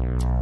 you.